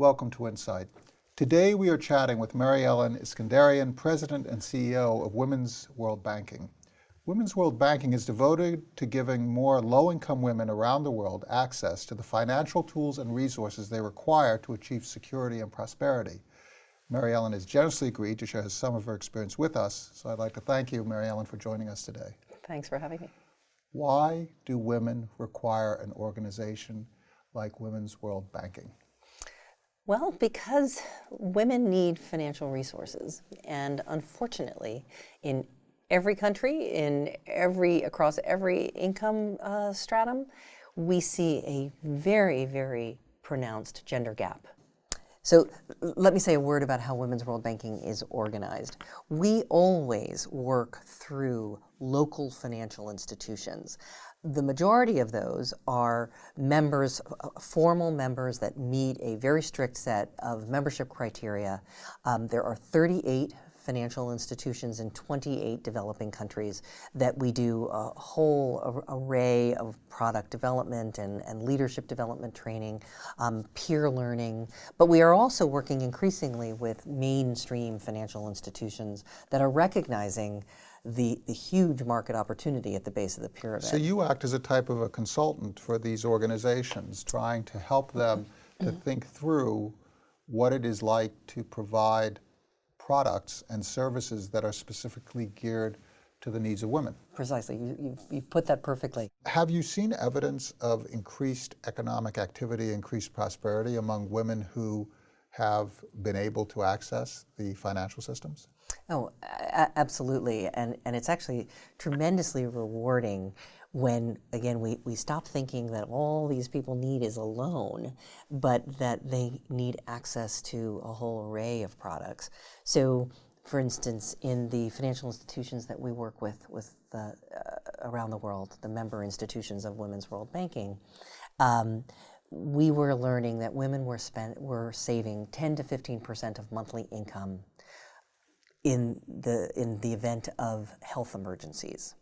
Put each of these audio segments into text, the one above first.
Welcome to Insight. Today we are chatting with Mary Ellen Iskenderian, President and CEO of Women's World Banking. Women's World Banking is devoted to giving more low-income women around the world access to the financial tools and resources they require to achieve security and prosperity. Mary Ellen has generously agreed to share some of her experience with us, so I'd like to thank you, Mary Ellen, for joining us today. Thanks for having me. Why do women require an organization like Women's World Banking? Well, because women need financial resources. And unfortunately, in every country, in every, across every income uh, stratum, we see a very, very pronounced gender gap. So let me say a word about how Women's World Banking is organized. We always work through local financial institutions. The majority of those are members, uh, formal members that meet a very strict set of membership criteria. Um, there are 38 financial institutions in 28 developing countries that we do a whole array of product development and, and leadership development training, um, peer learning, but we are also working increasingly with mainstream financial institutions that are recognizing the, the huge market opportunity at the base of the pyramid. So you act as a type of a consultant for these organizations, trying to help them to mm-hmm. think through what it is like to provide products and services that are specifically geared to the needs of women. Precisely, you, you, you put that perfectly. Have you seen evidence of increased economic activity, increased prosperity among women who have been able to access the financial systems? Oh, absolutely. And, and it's actually tremendously rewarding when, again, we, we stop thinking that all these people need is a loan, but that they need access to a whole array of products. So, for instance, in the financial institutions that we work with, with the, uh, around the world, the member institutions of Women's World Banking, um, we were learning that women were spent were saving 10 to 15 percent of monthly income in the in the event of health emergencies.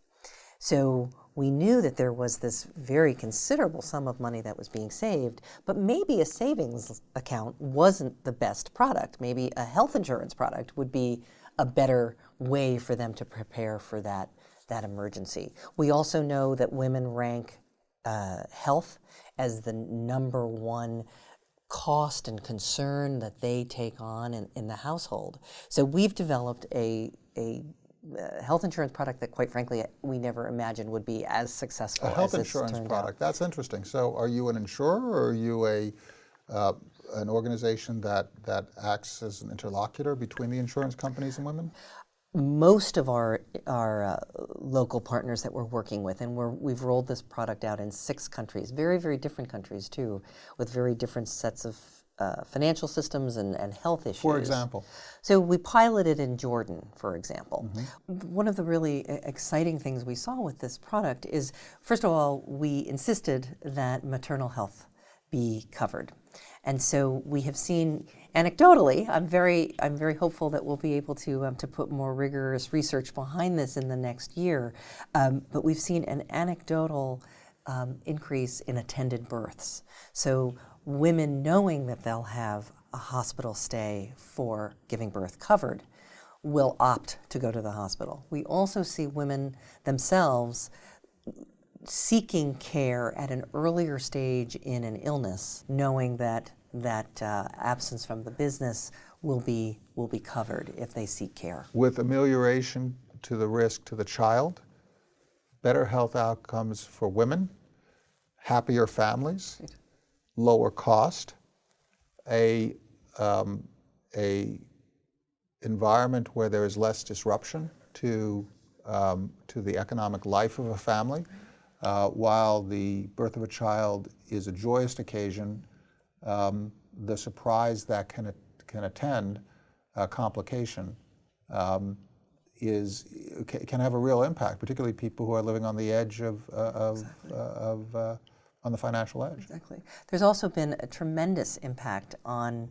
So we knew that there was this very considerable sum of money that was being saved, but maybe a savings account wasn't the best product. Maybe a health insurance product would be a better way for them to prepare for that, that emergency. We also know that women rank uh, health as the number one cost and concern that they take on in, in the household. So we've developed a, a uh, health insurance product that, quite frankly, we never imagined would be as successful. As a health insurance product. Out. That's interesting. So, are you an insurer, or are you a uh, an organization that that acts as an interlocutor between the insurance companies and women? Most of our our uh, local partners that we're working with, and we're, we've rolled this product out in six countries, very very different countries too, with very different sets of uh, financial systems and, and health issues. For example? So we piloted in Jordan, for example. Mm -hmm. One of the really exciting things we saw with this product is, first of all, we insisted that maternal health be covered. And so we have seen anecdotally, I'm very, I'm very hopeful that we'll be able to, um, to put more rigorous research behind this in the next year. Um, but we've seen an anecdotal um, increase in attended births. So women knowing that they'll have a hospital stay for giving birth covered will opt to go to the hospital. We also see women themselves seeking care at an earlier stage in an illness, knowing that that uh, absence from the business will be will be covered if they seek care. With amelioration to the risk to the child, better health outcomes for women, happier families, lower cost, a, um, a environment where there is less disruption to, um, to the economic life of a family, uh, while the birth of a child is a joyous occasion, um, the surprise that can, can attend a complication um, is, can have a real impact, particularly people who are living on the edge of, uh, of, exactly. uh, of uh, on the financial edge. Exactly. There's also been a tremendous impact on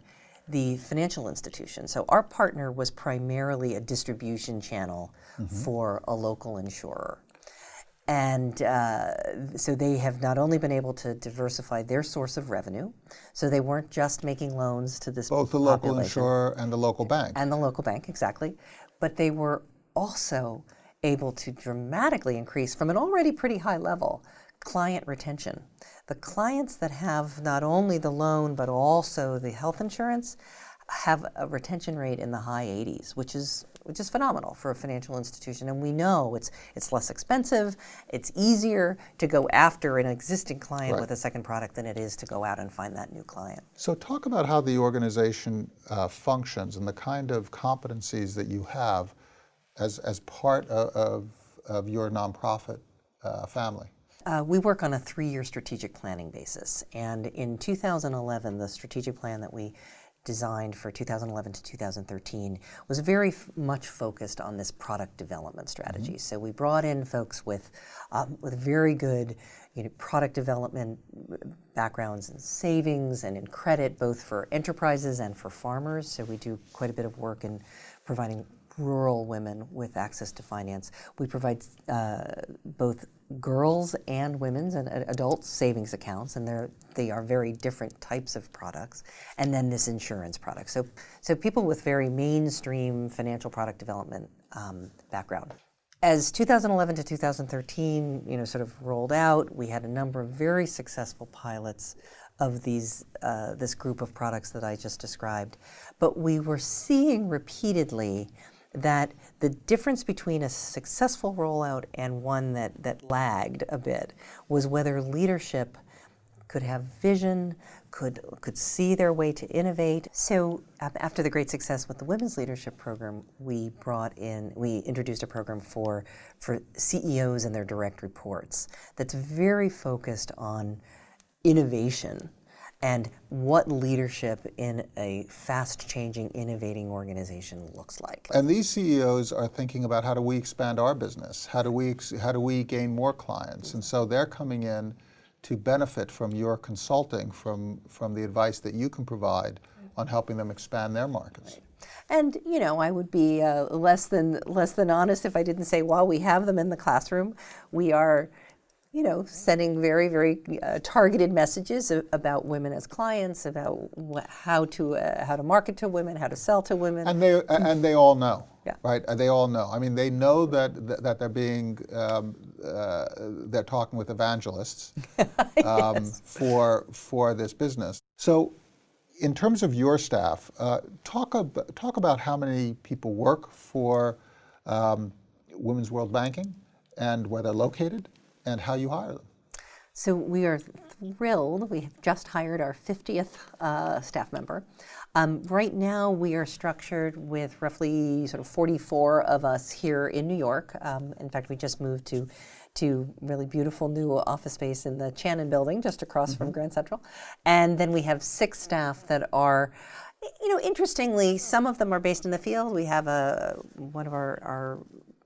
the financial institution. So our partner was primarily a distribution channel mm -hmm. for a local insurer. And uh, so they have not only been able to diversify their source of revenue, so they weren't just making loans to this Both the local population insurer and the local bank. and the local bank, exactly, but they were also able to dramatically increase from an already pretty high level client retention. The clients that have not only the loan but also the health insurance have a retention rate in the high 80s, which is which is phenomenal for a financial institution. And we know it's it's less expensive, it's easier to go after an existing client Right. with a second product than it is to go out and find that new client. So talk about how the organization uh, functions and the kind of competencies that you have as, as part of, of, of your nonprofit uh, family. Uh, we work on a three-year strategic planning basis, and in 2011, the strategic plan that we designed for 2011 to 2013 was very f- much focused on this product development strategy. So we brought in folks with um, with very good you know, product development backgrounds in savings and in credit, both for enterprises and for farmers. So we do quite a bit of work in providing rural women with access to finance. We provide uh, both girls and women's and uh, adult savings accounts, and they're they are very different types of products. And then this insurance product. So so people with very mainstream financial product development um, background. As 2011 to 2013, you know, sort of rolled out, we had a number of very successful pilots of these uh, this group of products that I just described. But we were seeing repeatedly that the difference between a successful rollout and one that, that lagged a bit was whether leadership could have vision, could, could see their way to innovate. So af- after the great success with the Women's Leadership Program, we brought in, we introduced a program for, for CEOs and their direct reports that's very focused on innovation and what leadership in a fast changing, innovating organization looks like. And these CEOs are thinking about how do we expand our business? How do we, ex- how do we gain more clients? And so they're coming in to benefit from your consulting, from, from the advice that you can provide on helping them expand their markets. And you know, I would be uh, less than less than honest if I didn't say while we have them in the classroom, we are, you know, sending very very uh, targeted messages about women as clients, about how to uh, how to market to women, how to sell to women. And they, and they all know, Yeah. right? They all know. I mean, they know that, that they're being, um, uh, they're talking with evangelists um, for, for this business. So in terms of your staff, uh, talk, ab- talk about how many people work for um, Women's World Banking and where they're located and how you hire them. So we are thrilled. We have just hired our 50th uh, staff member. Um, right now, we are structured with roughly sort of 44 of us here in New York. Um, in fact, we just moved to to really beautiful new office space in the Chanin Building, just across from Grand Central. And then we have six staff that are. You know, interestingly, some of them are based in the field. We have a one of our, our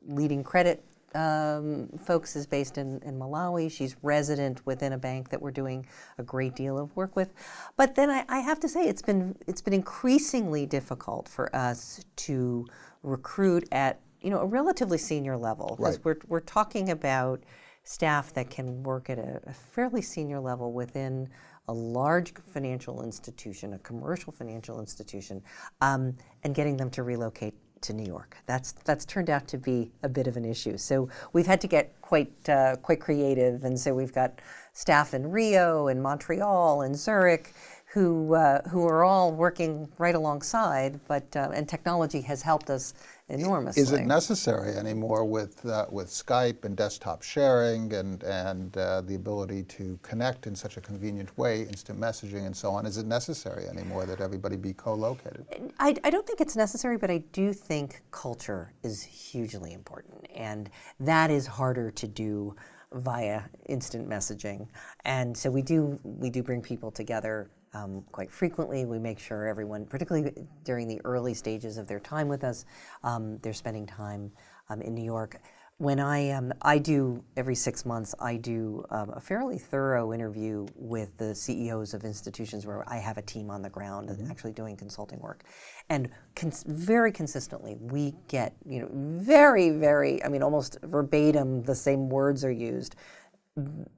leading credit um, folks is based in, in Malawi. She's resident within a bank that we're doing a great deal of work with. But then I, I have to say it's been it's been increasingly difficult for us to recruit at you know a relatively senior level because Right. we're we're talking about staff that can work at a, a fairly senior level within a large financial institution, a commercial financial institution, um, and getting them to relocate to New York. That's that's turned out to be a bit of an issue. So we've had to get quite uh, quite creative, and so we've got staff in Rio and Montreal and Zurich. Who, uh, who are all working right alongside, but uh, and technology has helped us enormously. Is it necessary anymore with, uh, with Skype and desktop sharing and, and uh, the ability to connect in such a convenient way, instant messaging and so on? Is it necessary anymore that everybody be co-located? I, I don't think it's necessary, but I do think culture is hugely important, and that is harder to do via instant messaging. And so we do we do bring people together um, quite frequently. We make sure everyone, particularly during the early stages of their time with us, um, they're spending time um, in New York. when I um, I do every six months, I do um, a fairly thorough interview with the CEOs of institutions where I have a team on the ground and actually doing consulting work, and cons- very consistently we get you know very very I mean almost verbatim the same words are used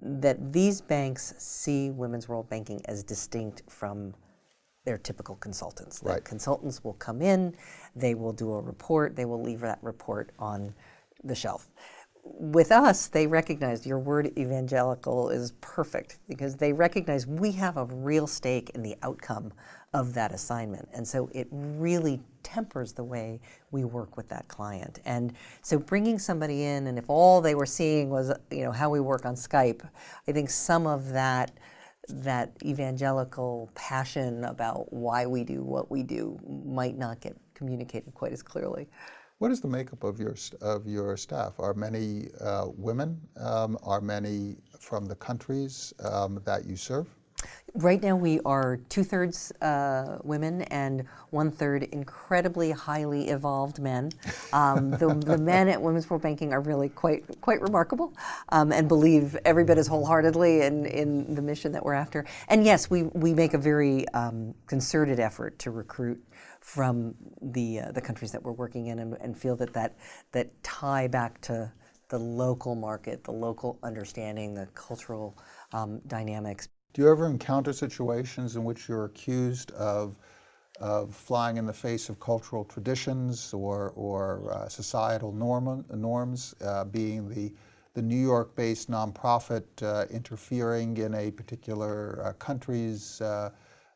that these banks see women's world banking as distinct from their typical consultants. The Right. consultants will come in, they will do a report, they will leave that report on the shelf. With us, they recognize your word evangelical is perfect because they recognize we have a real stake in the outcome of that assignment. And so it really tempers the way we work with that client. And so bringing somebody in, and if all they were seeing was, you know, how we work on Skype, I think some of that that evangelical passion about why we do what we do might not get communicated quite as clearly. What is the makeup of your of your staff? Are many uh, women? Um, are many from the countries um, that you serve? Right now, we are two thirds uh, women and one third incredibly highly evolved men. Um, the, the men at Women's World Banking are really quite quite remarkable um, and believe every bit as wholeheartedly in, in the mission that we're after. And yes, we, we make a very um, concerted effort to recruit from the uh, the countries that we're working in and, and feel that, that that tie back to the local market, the local understanding, the cultural um, dynamics. Do you ever encounter situations in which you're accused of, of flying in the face of cultural traditions or, or uh, societal norm, norms, uh, being the, the New York-based nonprofit uh, interfering in a particular uh, country's uh,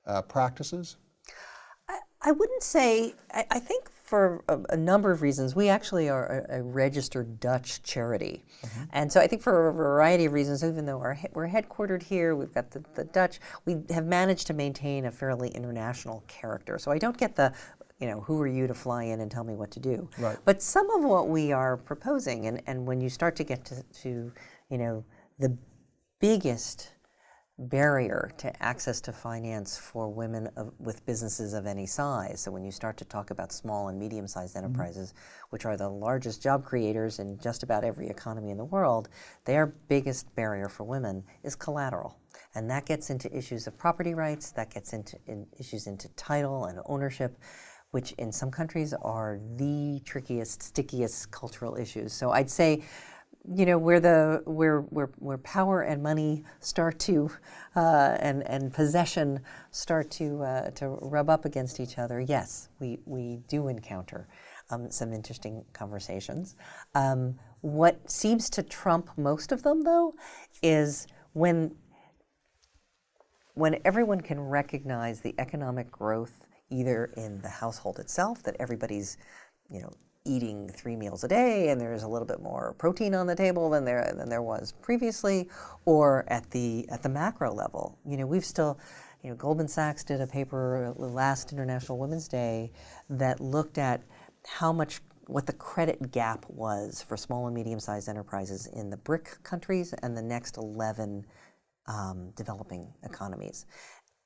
uh, practices? I, wouldn't say, I, I think for a, a number of reasons, we actually are a, a registered Dutch charity. Mm-hmm. And so I think for a variety of reasons, even though our, we're headquartered here, we've got the, the Dutch, we have managed to maintain a fairly international character. So I don't get the, you know, who are you to fly in and tell me what to do? Right. But some of what we are proposing, and, and when you start to get to, to you know, the biggest barrier to access to finance for women of, with businesses of any size. So when you start to talk about small and medium-sized mm-hmm. enterprises, which are the largest job creators in just about every economy in the world, their biggest barrier for women is collateral. And that gets into issues of property rights, that gets into in issues into title and ownership, which in some countries are the trickiest, stickiest cultural issues. So I'd say you know where the where where where power and money start to uh, and and possession start to uh, to rub up against each other. Yes, we we do encounter um, some interesting conversations. Um, what seems to trump most of them, though, is when when everyone can recognize the economic growth either in the household itself that everybody's you know eating three meals a day and there's a little bit more protein on the table than there than there was previously or at the at the macro level you know we've still you know Goldman Sachs did a paper last International Women's Day that looked at how much what the credit gap was for small and medium-sized enterprises in the BRIC countries and the next 11 um, developing economies.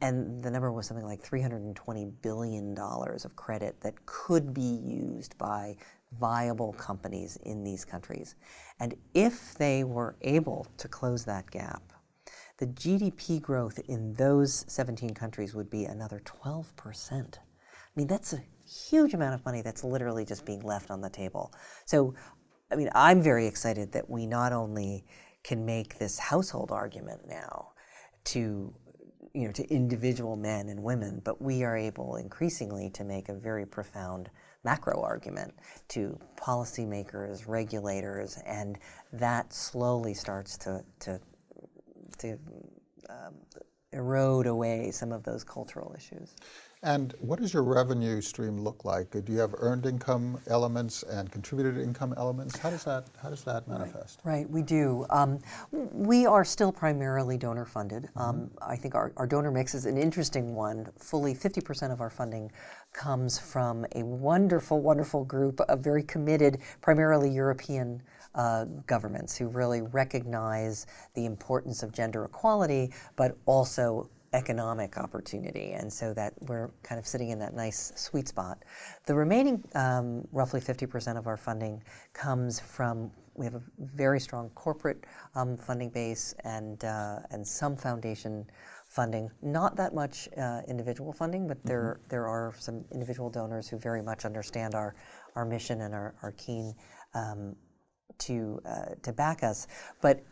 And the number was something like $320 billion of credit that could be used by viable companies in these countries. And if they were able to close that gap, the GDP growth in those 17 countries would be another 12%. I mean, that's a huge amount of money that's literally just being left on the table. So, I mean, I'm very excited that we not only can make this household argument now to you know to individual men and women, but we are able increasingly to make a very profound macro argument to policymakers, regulators, and that slowly starts to to to um, erode away some of those cultural issues. And what does your revenue stream look like? Do you have earned income elements and contributed income elements? How does that how does that manifest? Right, we do. Um, we are still primarily donor funded. Um, I think our, our donor mix is an interesting one. Fully 50% of our funding comes from a wonderful, wonderful group of very committed, primarily European uh, governments who really recognize the importance of gender equality, but also economic opportunity, and so that we're kind of sitting in that nice sweet spot. The remaining um, roughly 50% of our funding comes from we have a very strong corporate um, funding base and uh, and some foundation funding. Not that much uh, individual funding, but there there are some individual donors who very much understand our our mission and are, are keen um, to uh, to back us. But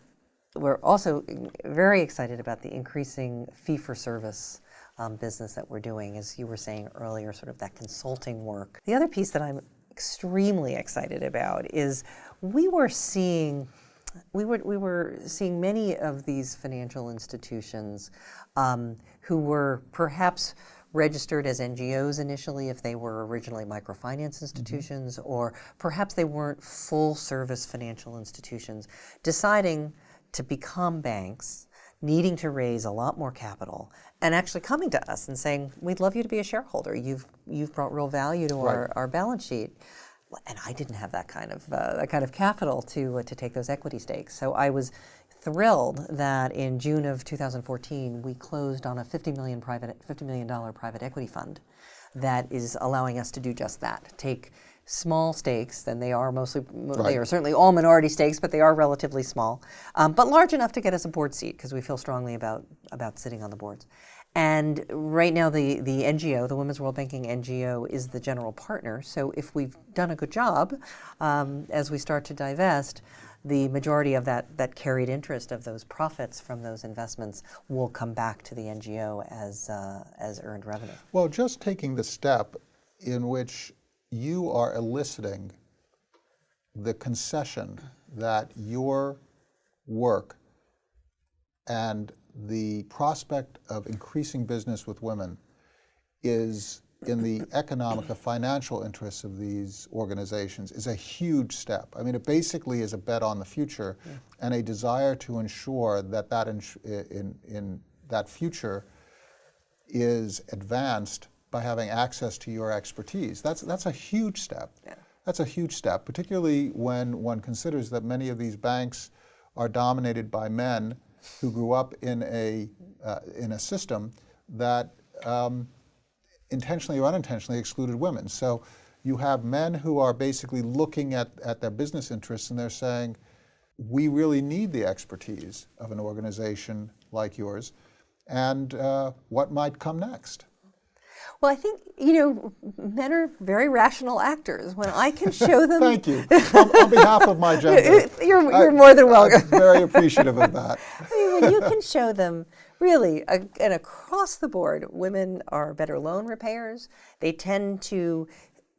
we're also very excited about the increasing fee for service um, business that we're doing, as you were saying earlier, sort of that consulting work. The other piece that I'm extremely excited about is we were seeing we were, we were seeing many of these financial institutions um, who were perhaps registered as NGOs initially if they were originally microfinance institutions, or perhaps they weren't full service financial institutions, deciding to become banks, needing to raise a lot more capital, and actually coming to us and saying, We'd love you to be a shareholder. You've, you've brought real value to Right. our, our balance sheet. And I didn't have that kind of, uh, that kind of capital to, uh, to take those equity stakes. So I was thrilled that in June of 2014, we closed on a 50 million private, $50 million private equity fund that is allowing us to do just that. Take small stakes, and they are mostly, Right. they are certainly all minority stakes, but they are relatively small, um, but large enough to get us a board seat because we feel strongly about, about sitting on the boards. And right now, the, the NGO, the Women's World Banking NGO, is the general partner. So if we've done a good job um, as we start to divest, the majority of that, that carried interest of those profits from those investments will come back to the NGO as, uh, as earned revenue. Well, just taking the step in which you are eliciting the concession that your work and the prospect of increasing business with women is in the economic or financial interests of these organizations is a huge step. I mean, it basically is a bet on the future and a desire to ensure that that ins- in, in that future is advanced by having access to your expertise. That's, that's a huge step. That's a huge step, particularly when one considers that many of these banks are dominated by men who grew up in a, uh, in a system that um, intentionally or unintentionally excluded women. So you have men who are basically looking at, at their business interests and they're saying, we really need the expertise of an organization like yours, and uh, what might come next? Well, I think, you know, men are very rational actors. When I can show them. Thank you. on, on behalf of my gender. You're, you're more than welcome. I'm very appreciative of that. I mean, when you can show them really, a, and across the board, women are better loan repayers. They tend to,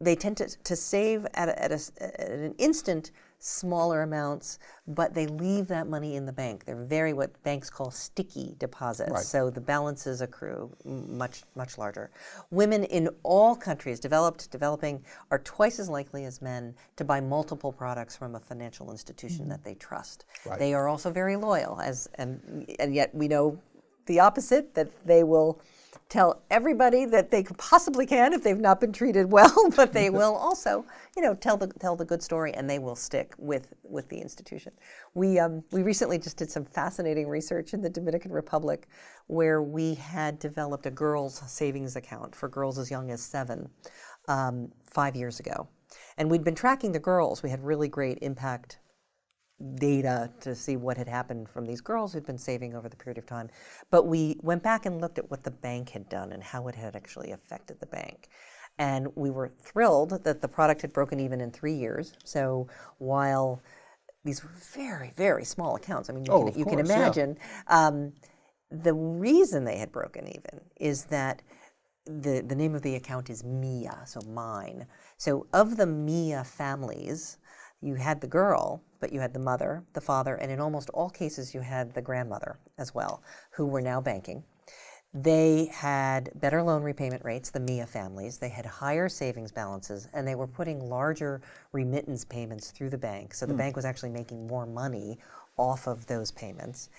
they tend to, to save at, a, at, a at an instant smaller amounts, but they leave that money in the bank. They're very what banks call sticky deposits. Right. So the balances accrue much much larger. Women in all countries, developed, developing, are twice as likely as men to buy multiple products from a financial institution mm-hmm. that they trust. Right. They are also very loyal, as and and yet we know the opposite that they will tell everybody that they possibly can if they've not been treated well, but they will also, you know, tell the tell the good story and they will stick with with the institution. We um, we recently just did some fascinating research in the Dominican Republic where we had developed a girls' savings account for girls as young as seven um, five years ago. And we'd been tracking the girls. We had really great impact data to see what had happened from these girls who'd been saving over the period of time. But we went back and looked at what the bank had done and how it had actually affected the bank. And we were thrilled that the product had broken even in three years. So while these were very, very small accounts, I mean, you, Oh, can, you can course, yeah. imagine, um, the reason they had broken even is that the, the name of the account is Mia, so mine. So of the Mia families, you had the girl, but you had the mother, the father, and in almost all cases, you had the grandmother as well, who were now banking. They had better loan repayment rates, the Mia families. They had higher savings balances, and they were putting larger remittance payments through the bank. So the hmm. bank was actually making more money off of those payments.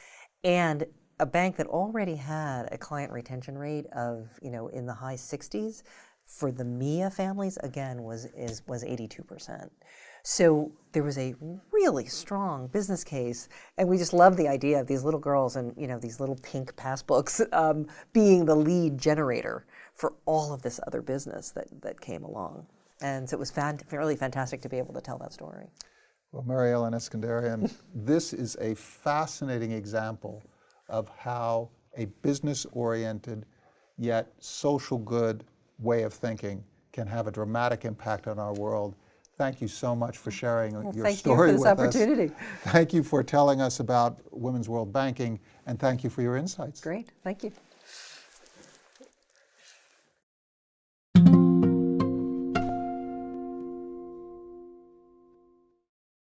And a bank that already had a client retention rate of, you know, in the high 60s for the Mia families, again, was is was 82%. So there was a really strong business case, and we just love the idea of these little girls and you know these little pink passbooks um, being the lead generator for all of this other business that, that came along. And so it was fan- fantastic to be able to tell that story. Well, Mary Ellen Iskenderian, this is a fascinating example of how a business-oriented yet social good way of thinking can have a dramatic impact on our world. Thank you so much for sharing your thank you story for this with opportunity. us. Thank you for telling us about Women's World Banking, and thank you for your insights. Great, thank you.